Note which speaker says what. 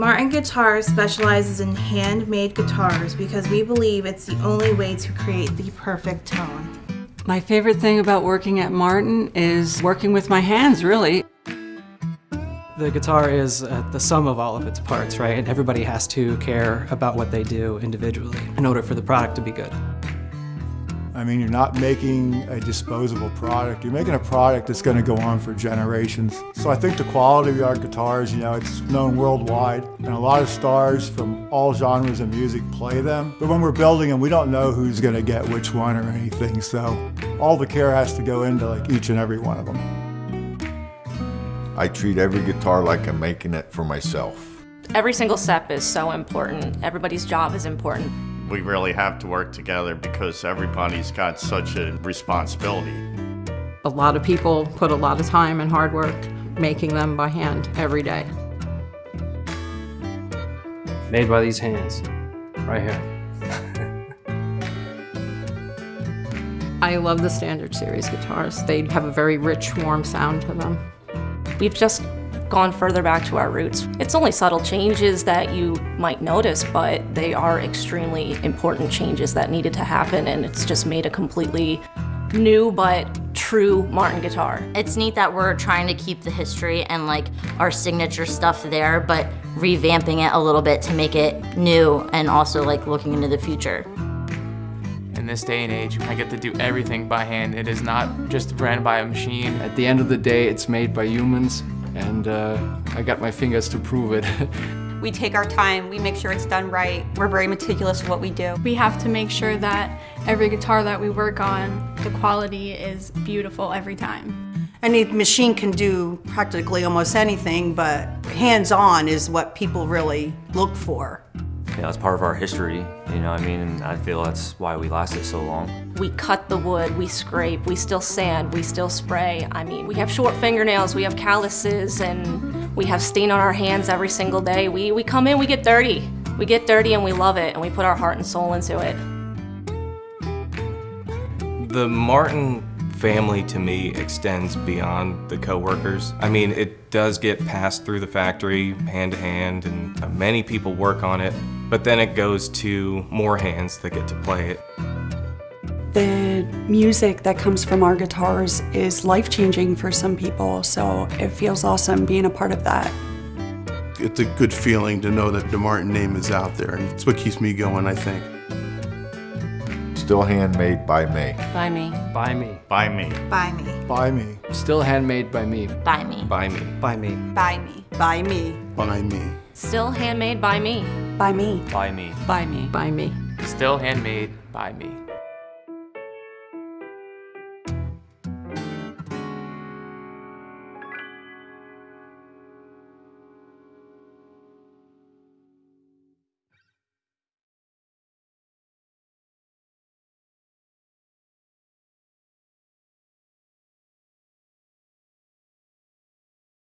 Speaker 1: Martin Guitars specializes in handmade guitars because we believe it's the only way to create the perfect tone.
Speaker 2: My favorite thing about working at Martin is working with my hands, really.
Speaker 3: The guitar is uh, the sum of all of its parts, right? And everybody has to care about what they do individually in order for the product to be good.
Speaker 4: I mean, you're not making a disposable product. You're making a product that's going to go on for generations. So I think the quality of our guitars, you know, it's known worldwide, and a lot of stars from all genres of music play them. But when we're building them, we don't know who's going to get which one or anything. So all the care has to go into like each and every one of them.
Speaker 5: I treat every guitar like I'm making it for myself.
Speaker 6: Every single step is so important. Everybody's job is important.
Speaker 7: We really have to work together because everybody's got such a responsibility.
Speaker 8: A lot of people put a lot of time and hard work making them by hand every day.
Speaker 9: Made by these hands, right here.
Speaker 8: I love the Standard Series guitars. They have a very rich, warm sound to them.
Speaker 6: We've just gone further back to our roots. It's only subtle changes that you might notice, but they are extremely important changes that needed to happen, and it's just made a completely new but true Martin guitar.
Speaker 10: It's neat that we're trying to keep the history and like our signature stuff there, but revamping it a little bit to make it new and also like looking into the future.
Speaker 11: In this day and age, I get to do everything by hand. It is not just ran by a machine.
Speaker 9: At the end of the day, it's made by humans, and uh, I got my fingers to prove it.
Speaker 12: We take our time, we make sure it's done right. We're very meticulous in what we do.
Speaker 13: We have to make sure that every guitar that we work on, the quality is beautiful every time.
Speaker 14: Any machine can do practically almost anything, but hands-on is what people really look for.
Speaker 15: Yeah, that's part of our history, you know what I mean? And I feel that's why we lasted so long.
Speaker 6: We cut the wood, we scrape, we still sand, we still spray. I mean, we have short fingernails, we have calluses, and we have stain on our hands every single day. We, we come in, we get dirty. We get dirty and we love it, and we put our heart and soul into it.
Speaker 16: The Martin family to me extends beyond the co-workers. I mean, it does get passed through the factory hand to hand and many people work on it, but then it goes to more hands that get to play it.
Speaker 17: The music that comes from our guitars is life-changing for some people, so it feels awesome being a part of that.
Speaker 18: It's a good feeling to know that the Martin name is out there, and it's what keeps me going, I think.
Speaker 5: Still handmade by me.
Speaker 6: By me.
Speaker 9: By me.
Speaker 7: By me.
Speaker 14: By me.
Speaker 4: By me.
Speaker 9: Still handmade by me.
Speaker 10: By me.
Speaker 16: By me.
Speaker 3: By me.
Speaker 14: By me. By me.
Speaker 18: By me.
Speaker 6: Still handmade by me.
Speaker 17: By me.
Speaker 11: By me.
Speaker 8: By me. By me.
Speaker 11: Still handmade by me.